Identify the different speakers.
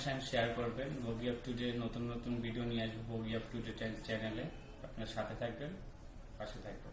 Speaker 1: Comments share করবেন। বগি up to day নতুন নতুন ভিডিও নিয়ে আসব বগি আপ টু ডে চ্যানেলে আপনার সাথে থাকবেন, পাশে থাকবেন।